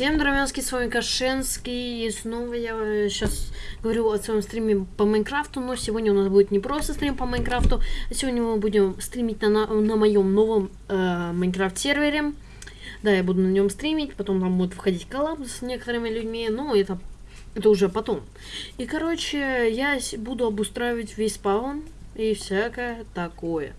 Всем дровянский, с вами Кашенский, и снова я э, сейчас говорю о своем стриме по Minecraft у, но сегодня у нас будет не просто стрим по Minecraft у, а сегодня мы будем стримить на, на, на моем новом э, Minecraft сервере. Да, я буду на нем стримить, потом там будет входить collab с некоторыми людьми, но это, это уже потом. И, короче, я буду обустраивать весь spawn и всякое такое.